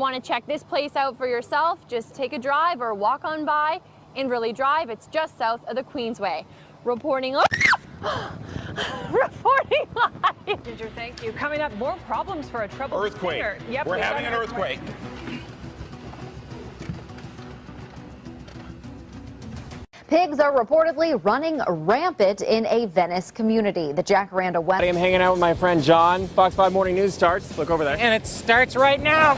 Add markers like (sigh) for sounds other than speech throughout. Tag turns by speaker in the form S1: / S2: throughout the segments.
S1: want to check this place out for yourself, just take a drive or walk on by in Inverleigh Drive. It's just south of the Queensway. Reporting (gasps) Reporting live.
S2: Ginger, thank you. Coming up, more problems for a troubled
S3: Earthquake.
S2: Yep,
S3: We're having an earthquake.
S4: Pigs are reportedly running rampant in a Venice community. The Jacaranda West.
S5: I am hanging out with my friend John. Fox 5 Morning News starts. Look over there.
S6: And it starts right now.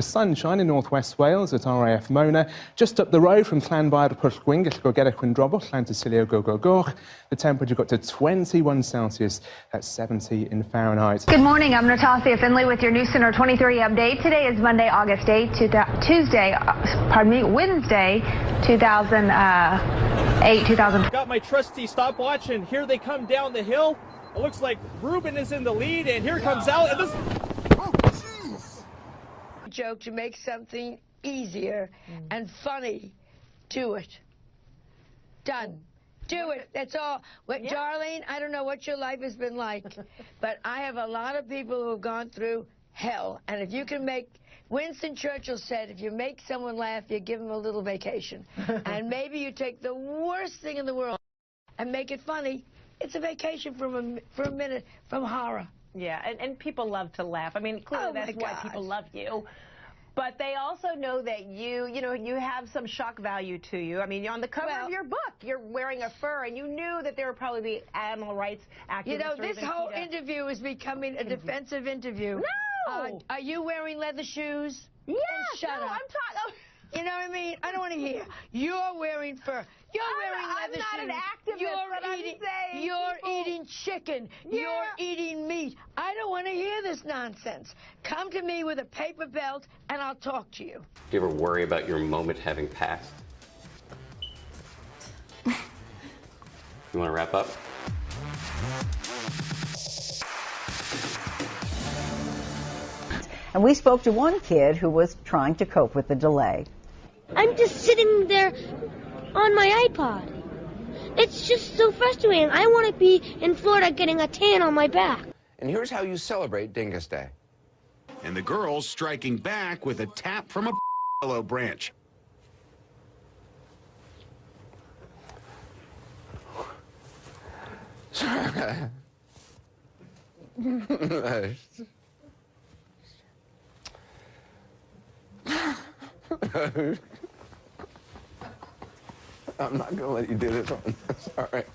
S7: The sunshine in northwest Wales at RAF Mona, just up the road from Llanfair Pwllgwyn, gallwch go Gerach Windrobwll, Llantysilio go go goch. The temperature got to 21 Celsius, that's 70 in Fahrenheit.
S8: Good morning, I'm Natasha Finley with your News Center 23 update. Today is Monday, August 8, Tuesday, uh, pardon me, Wednesday, 2008, 2000.
S9: Got my trusty stopwatch, and here they come down the hill. It looks like Ruben is in the lead, and here comes Al.
S10: Joke to make something easier mm. and funny. Do it. Done. Do it. That's all. What, yeah. Darlene, I don't know what your life has been like, (laughs) but I have a lot of people who have gone through hell. And if you can make, Winston Churchill said, if you make someone laugh, you give them a little vacation. (laughs) and maybe you take the worst thing in the world and make it funny. It's a vacation from a, for a minute from horror.
S2: Yeah, and, and people love to laugh. I mean, clearly
S10: oh
S2: that's why people love you. But they also know that you, you know, you have some shock value to you. I mean, on the cover
S10: well,
S2: of your book, you're wearing a fur, and you knew that there would probably be animal rights activists.
S10: You know, this whole interview is becoming a defensive interview.
S2: No! Uh,
S10: are you wearing leather shoes?
S2: Yes.
S10: shut
S2: no,
S10: up.
S2: I'm talking.
S10: You know what I mean? I don't want to hear. You're wearing fur. You're
S2: I'm,
S10: wearing leather shoes.
S2: I'm not an activist,
S10: you're
S2: eating,
S10: You're
S2: people.
S10: eating chicken.
S2: Yeah.
S10: You're eating meat. I don't want to hear this nonsense. Come to me with a paper belt, and I'll talk to you.
S11: Do you ever worry about your moment having passed? you want to wrap up?
S12: And we spoke to one kid who was trying to cope with the delay.
S13: I'm just sitting there on my iPod. It's just so frustrating. I want to be in Florida getting a tan on my back.
S14: And here's how you celebrate Dingus Day.
S3: And the girls striking back with a tap from a willow branch. (laughs)
S14: I'm not gonna let you do this on this, (laughs) all right?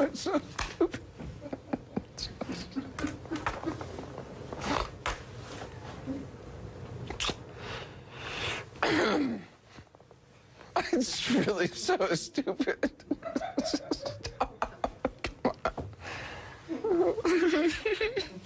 S14: it's so stupid. it's really so stupid. (laughs) (laughs)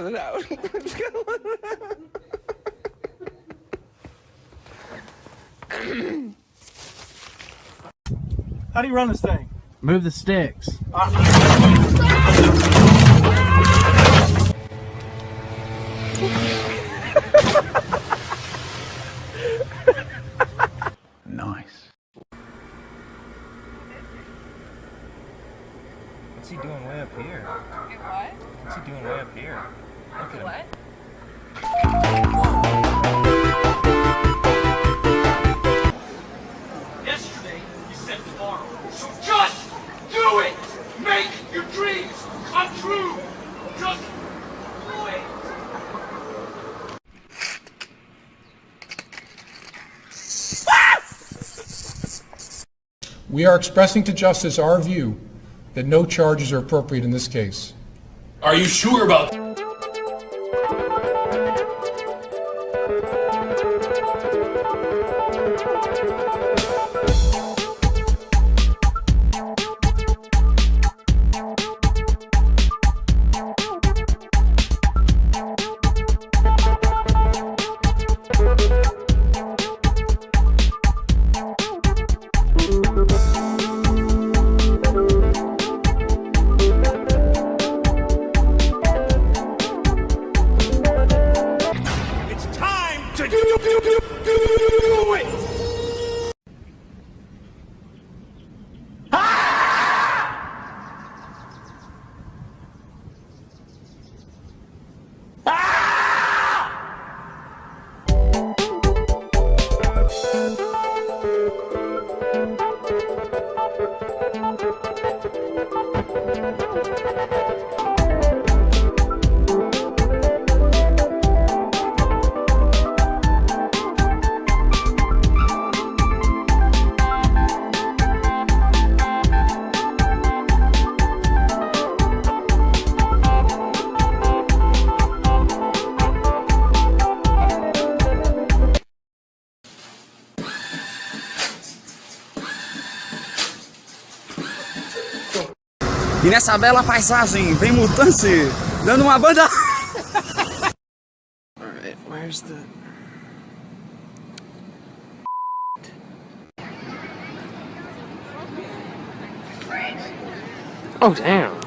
S14: let it out. (laughs) Just gotta let it out.
S9: How do you run this thing?
S6: Move the sticks. Uh
S9: nice.
S15: What's he doing way up here?
S16: What?
S15: What's he doing way
S17: We are expressing to Justice our view that no charges are appropriate in this case.
S18: Are you sure about
S16: E nessa bela paisagem vem Mutante dando uma banda.
S6: Alright, (laughs) where's the... Oh, damn.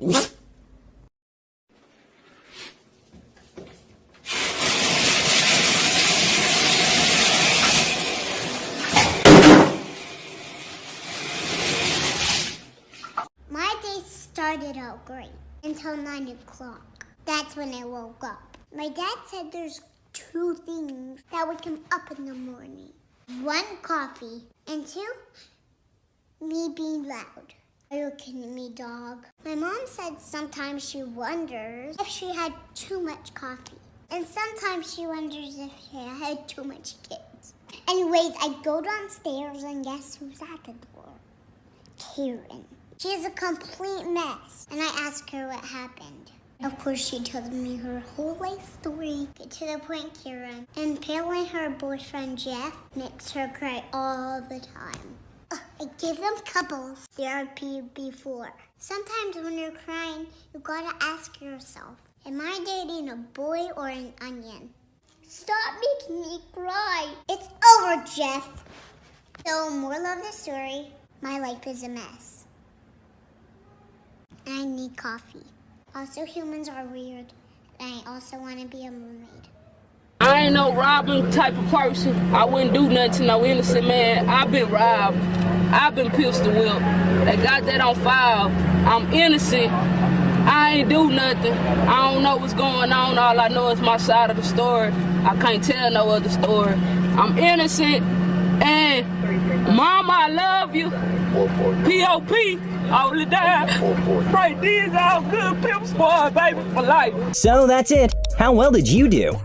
S6: (laughs)
S19: My day started out great until 9 o'clock. That's when I woke up. My dad said there's two things that wake him up in the morning. One, coffee, and two, me being loud. Are you kidding me, dog? My mom said sometimes she wonders if she had too much coffee. And sometimes she wonders if she had too much kids. Anyways, I go downstairs and guess who's at the door? Karen. She's a complete mess. And I ask her what happened. Of course, she tells me her whole life story. Get to the point, Karen. And Impaling her boyfriend Jeff makes her cry all the time. I give them couples therapy before. Sometimes when you're crying, you gotta ask yourself, am I dating a boy or an onion? Stop making me cry. It's over, Jeff. So, moral of the story, my life is a mess. I need coffee. Also, humans are weird. And I also want to be a mermaid.
S20: I ain't no robbing type of person. I wouldn't do nothing to no innocent man. I've been robbed. I've been pistol whipped. They got that on file. I'm innocent. I ain't do nothing. I don't know what's going on. All I know is my side of the story. I can't tell no other story. I'm innocent. And mama, I love you. P.O.P. all the time. Right, these all good pimp squad, baby, for life.
S21: So that's it. How well did you do?